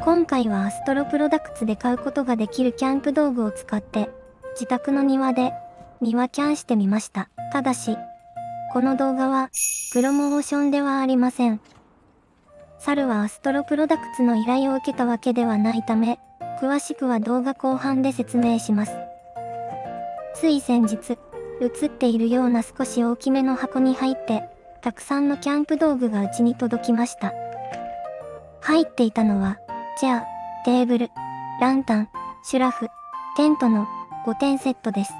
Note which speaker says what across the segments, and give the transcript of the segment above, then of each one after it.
Speaker 1: 今回はアストロプロダクツで買うことができるキャンプ道具を使って自宅の庭で庭キャンしてみました。ただし、この動画はプロモーションではありません。猿はアストロプロダクツの依頼を受けたわけではないため、詳しくは動画後半で説明します。つい先日、映っているような少し大きめの箱に入って、たくさんのキャンプ道具がうちに届きました。入っていたのは、チェア、テーブル、ランタン、シュラフ、テントの5点セットです。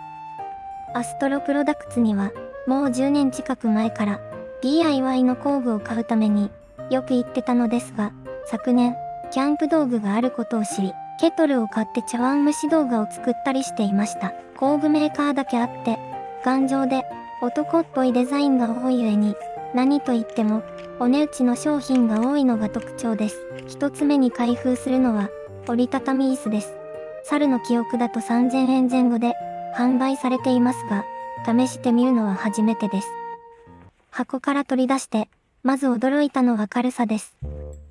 Speaker 1: アストロプロダクツには、もう10年近く前から DIY の工具を買うためによく言ってたのですが、昨年、キャンプ道具があることを知り、ケトルを買って茶碗蒸し動画を作ったりしていました。工具メーカーだけあって、頑丈で男っぽいデザインが多い上に、何と言っても、お値打ちの商品が多いのが特徴です。一つ目に開封するのは、折りたたみ椅子です。猿の記憶だと3000円前後で販売されていますが、試してみるのは初めてです。箱から取り出して、まず驚いたのは軽さです。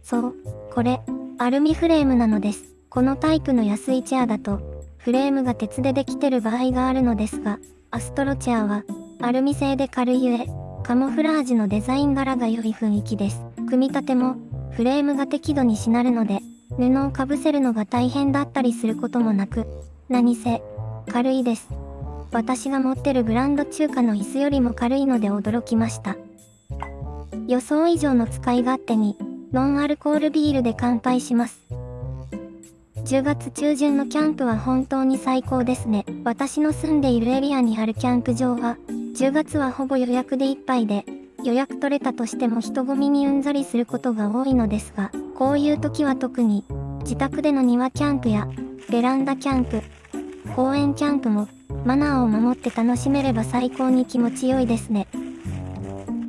Speaker 1: そう、これ、アルミフレームなのです。このタイプの安いチェアだと、フレームが鉄でできてる場合があるのですが、アストロチェアは、アルミ製で軽いゆえ、カモフラージュのデザイン柄が良い雰囲気です。組み立ても、フレームが適度にしなるので、布をかぶせるのが大変だったりすることもなく、何せ、軽いです。私が持ってるブランド中華の椅子よりも軽いので驚きました。予想以上の使い勝手に、ノンアルコールビールで乾杯します。10月中旬のキャンプは本当に最高ですね。私の住んでいるエリアにあるキャンプ場は、10月はほぼ予約でいっぱいで、予約取れたとしても人混みにうんざりすることが多いのですが、こういう時は特に、自宅での庭キャンプや、ベランダキャンプ、公園キャンプも、マナーを守って楽しめれば最高に気持ちよいですね。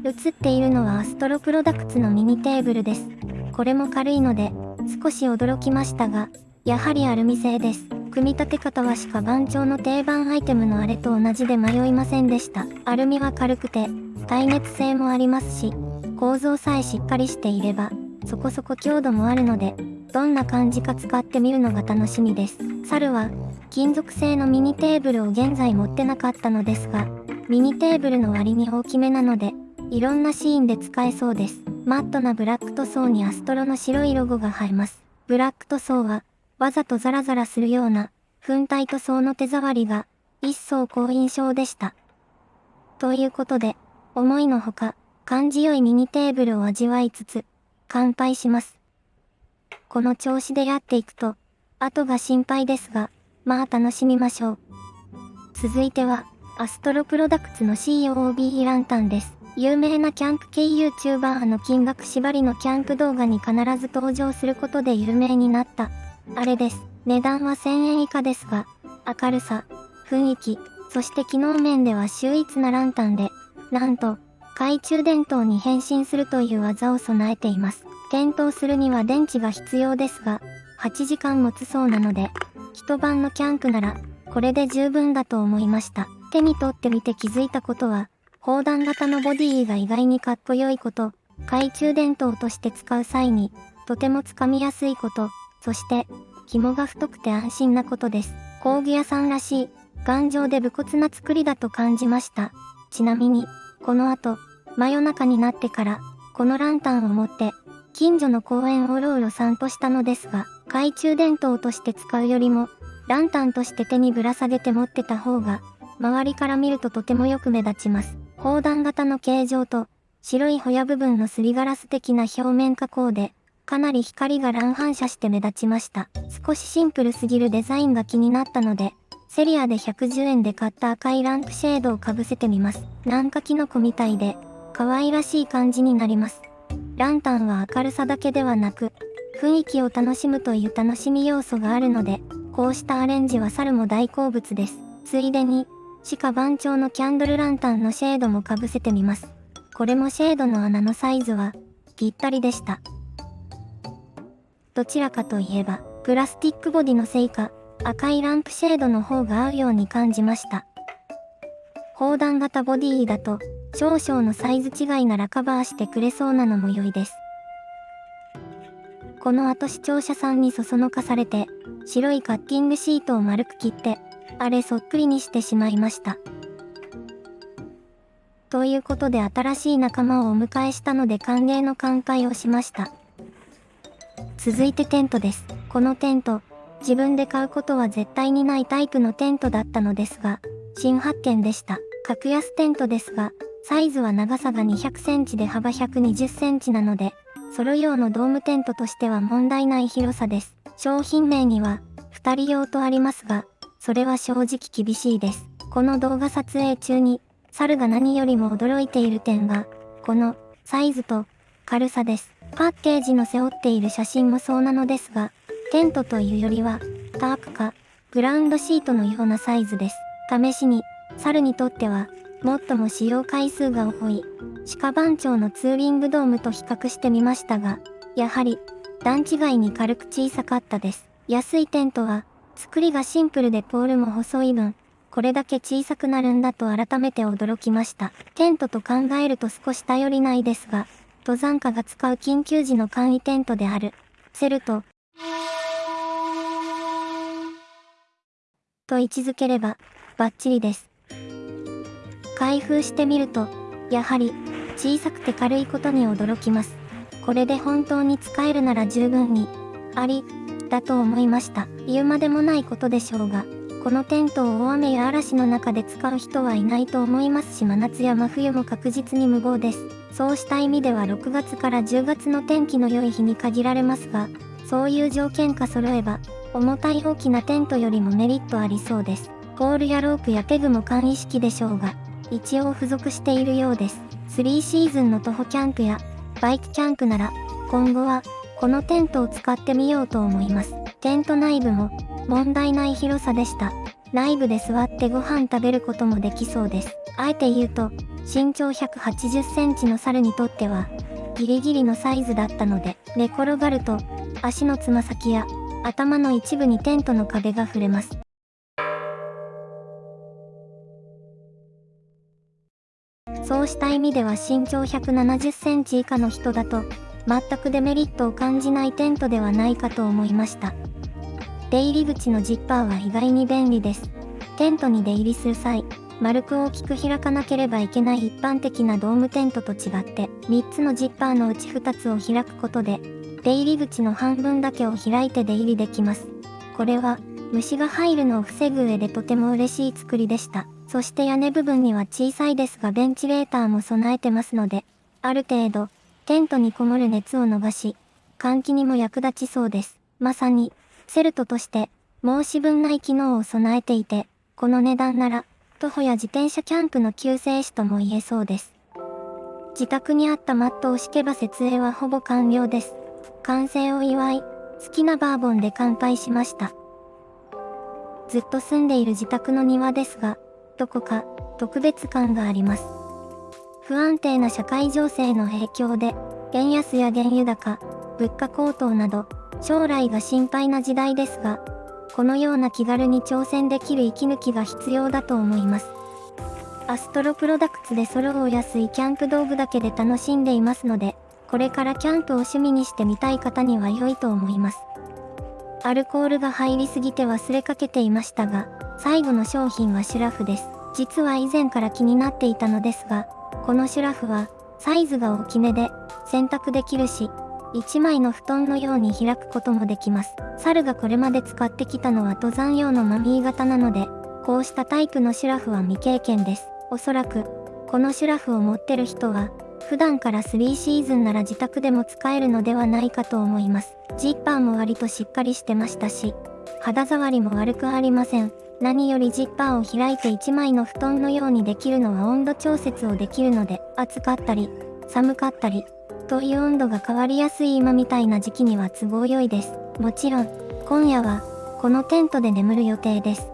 Speaker 1: 映っているのはアストロプロダクツのミニテーブルです。これも軽いので、少し驚きましたが、やはりアルミ製です。組み立て方はしか番長の定番アイテムのあれと同じで迷いませんでした。アルミは軽くて、耐熱性もありますし、構造さえしっかりしていれば、そこそこ強度もあるので、どんな感じか使ってみるのが楽しみです。猿は、金属製のミニテーブルを現在持ってなかったのですが、ミニテーブルの割に大きめなので、いろんなシーンで使えそうです。マットなブラック塗装にアストロの白いロゴが映えます。ブラック塗装は、わざとザラザラするような、粉体塗装の手触りが、一層好印象でした。ということで、思いのほか、感じよいミニテーブルを味わいつつ、乾杯します。この調子でやっていくと、後が心配ですが、まあ楽しみましょう。続いては、アストロプロダクツの COB ランタンです。有名なキャンプ系 YouTuber の金額縛りのキャンプ動画に必ず登場することで有名になった。あれです。値段は1000円以下ですが、明るさ、雰囲気、そして機能面では秀逸なランタンで、なんと、懐中電灯に変身するという技を備えています。点灯するには電池が必要ですが、8時間持つそうなので、一晩のキャンプなら、これで十分だと思いました。手に取ってみて気づいたことは、砲弾型のボディが意外にかっこよいこと、懐中電灯として使う際に、とてもつかみやすいこと、そして、紐が太くて安心なことです。工具屋さんらしい、頑丈で武骨な作りだと感じました。ちなみに、この後、真夜中になってから、このランタンを持って、近所の公園をうろうろ散歩したのですが、懐中電灯として使うよりも、ランタンとして手にぶら下げて持ってた方が、周りから見るととてもよく目立ちます。砲弾型の形状と、白いホヤ部分のすりガラス的な表面加工で、かなり光が乱反射して目立ちました。少しシンプルすぎるデザインが気になったので、セリアで110円で買った赤いランプシェードをかぶせてみます。なんかキノコみたいで、可愛らしい感じになります。ランタンは明るさだけではなく、雰囲気を楽しむという楽しみ要素があるので、こうしたアレンジは猿も大好物です。ついでに、鹿番長のキャンドルランタンのシェードもかぶせてみます。これもシェードの穴のサイズは、ぴったりでした。どちらかといえば、プラスティックボディのせいか、赤いランプシェードの方が合うように感じました。砲弾型ボディだと、少々のサイズ違いならカバーしてくれそうなのも良いです。この後視聴者さんにそそのかされて、白いカッティングシートを丸く切って、あれそっくりにしてしまいました。ということで新しい仲間をお迎えしたので歓迎の乾杯をしました。続いてテントです。このテント、自分で買うことは絶対にないタイプのテントだったのですが、新発見でした。格安テントですが、サイズは長さが200センチで幅120センチなので、ソロ用のドームテントとしては問題ない広さです。商品名には、2人用とありますが、それは正直厳しいです。この動画撮影中に、猿が何よりも驚いている点は、このサイズと軽さです。パッケージの背負っている写真もそうなのですが、テントというよりは、タープか、グラウンドシートのようなサイズです。試しに、猿にとっては、最も使用回数が多い、鹿番長のツーリングドームと比較してみましたが、やはり、段違いに軽く小さかったです。安いテントは、作りがシンプルでポールも細い分、これだけ小さくなるんだと改めて驚きました。テントと考えると少し頼りないですが、登山家が使う緊急時の簡易テントである、セルト、と位置づければ、バッチリです。開封してみると、やはり、小さくて軽いことに驚きます。これで本当に使えるなら十分に、あり、だと思いました。言うまでもないことでしょうが、このテントを大雨や嵐の中で使う人はいないと思いますし真夏や真冬も確実に無謀です。そうした意味では6月から10月の天気の良い日に限られますが、そういう条件か揃えば、重たい大きなテントよりもメリットありそうです。ポールやロープやペグも簡易式でしょうが、一応付属しているようです。3シーズンの徒歩キャンプやバイクキャンプなら、今後はこのテントを使ってみようと思います。テント内部も問題ない広さでした。内部で座ってご飯食べることもできそうです。あえて言うと、身長180センチの猿にとっては、ギリギリのサイズだったので、寝転がると、足のつま先や頭の一部にテントの壁が触れます。そうした意味では身長170センチ以下の人だと、全くデメリットを感じないテントではないかと思いました。出入り口のジッパーは意外に便利です。テントに出入りする際、丸く大きく開かなければいけない一般的なドームテントと違って、3つのジッパーのうち2つを開くことで、出入り口の半分だけを開いて出入りできます。これは、虫が入るのを防ぐ上でとても嬉しい作りでした。そして屋根部分には小さいですがベンチレーターも備えてますので、ある程度、テントにこもる熱を伸ばし、換気にも役立ちそうです。まさに、セルトとして申し分ない機能を備えていて、この値段なら徒歩や自転車キャンプの救世主とも言えそうです。自宅にあったマットを敷けば設営はほぼ完了です。完成を祝い、好きなバーボンで乾杯しました。ずっと住んでいる自宅の庭ですが、どこか特別感があります。不安定な社会情勢の影響で、円安や原油高、物価高騰など、将来が心配な時代ですが、このような気軽に挑戦できる息抜きが必要だと思います。アストロプロダクツでソロを安いキャンプ道具だけで楽しんでいますので、これからキャンプを趣味にしてみたい方には良いと思います。アルコールが入りすぎて忘れかけていましたが、最後の商品はシュラフです。実は以前から気になっていたのですが、このシュラフは、サイズが大きめで、洗濯できるし、1枚の布団のように開くこともできます。猿がこれまで使ってきたのは登山用のマミー型なので、こうしたタイプのシュラフは未経験です。おそらく、このシュラフを持ってる人は、普段から3シーズンなら自宅でも使えるのではないかと思います。ジッパーも割としっかりしてましたし、肌触りも悪くありません。何よりジッパーを開いて1枚の布団のようにできるのは温度調節をできるので、暑かったり、寒かったり、とい温度が変わりやすい今みたいな時期には都合良いです。もちろん、今夜は、このテントで眠る予定です。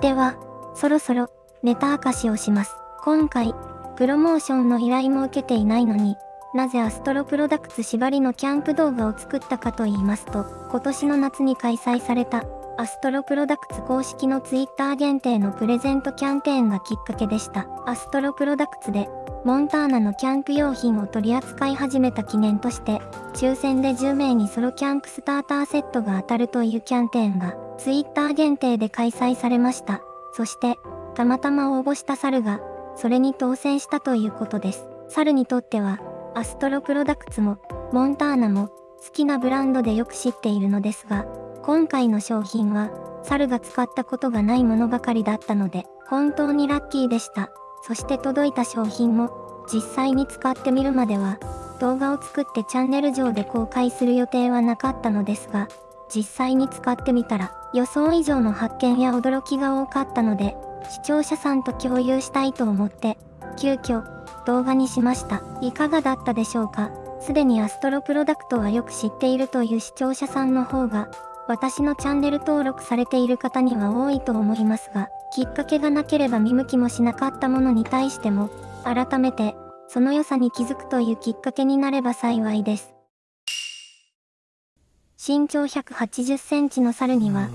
Speaker 1: では、そろそろ、ネタ明かしをします。今回、プロモーションの依頼も受けていないのに、なぜアストロプロダクツ縛りのキャンプ動画を作ったかと言いますと、今年の夏に開催された、アストロプロダクツ公式のツイッター限定のプレゼントキャンペーンがきっかけでした。アストロプロダクツでモンターナのキャンプ用品を取り扱い始めた記念として、抽選で10名にソロキャンプスターターセットが当たるというキャンペーンが、ツイッター限定で開催されました。そして、たまたま応募した猿が、それに当選したということです。猿にとっては、アストロプロダクツも、モンターナも、好きなブランドでよく知っているのですが、今回の商品は、猿が使ったことがないものばかりだったので、本当にラッキーでした。そして届いた商品も実際に使ってみるまでは動画を作ってチャンネル上で公開する予定はなかったのですが実際に使ってみたら予想以上の発見や驚きが多かったので視聴者さんと共有したいと思って急遽動画にしましたいかがだったでしょうか？すでにアストロプロダクトはよく知っているという視聴者さんの方が私のチャンネル登録されている方には多いと思いますがきっかけがなければ見向きもしなかったものに対しても、改めて、その良さに気づくというきっかけになれば幸いです。身長180センチの猿には、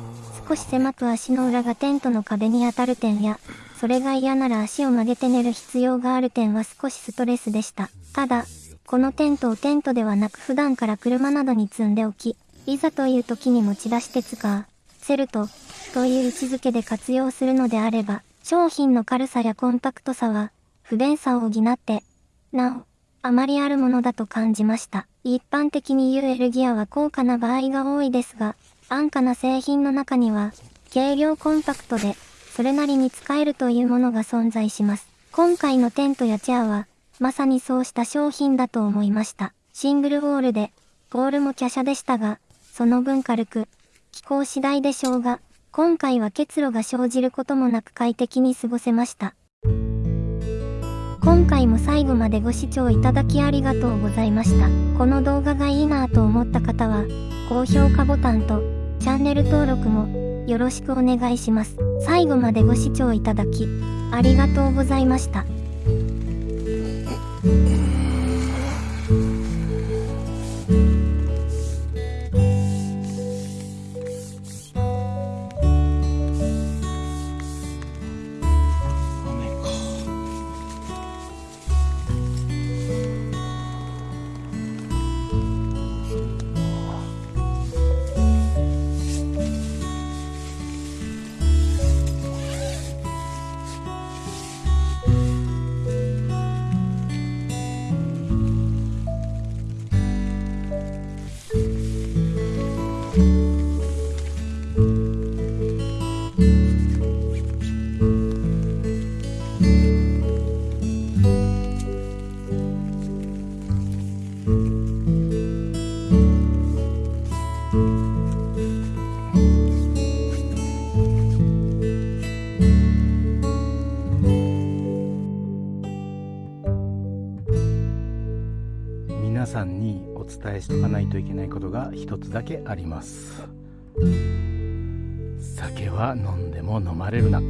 Speaker 1: 少し狭く足の裏がテントの壁に当たる点や、それが嫌なら足を曲げて寝る必要がある点は少しストレスでした。ただ、このテントをテントではなく普段から車などに積んでおき、いざという時に持ち出して使う。セルトという位置づけで活用するのであれば、商品の軽さやコンパクトさは不便さを補って、なお、あまりあるものだと感じました。一般的に UL ギアは高価な場合が多いですが、安価な製品の中には、軽量コンパクトで、それなりに使えるというものが存在します。今回のテントやチェアは、まさにそうした商品だと思いました。シングルウォールで、ゴールも華奢でしたが、その分軽く、気候次第でしょうが、今回は結露が生じることもなく快適に過ごせました。今回も最後までご視聴いただきありがとうございました。この動画がいいなぁと思った方は、高評価ボタンとチャンネル登録もよろしくお願いします。最後までご視聴いただき、ありがとうございました。
Speaker 2: 伝えしとかないといけないことが一つだけあります。酒は飲んでも飲まれるな。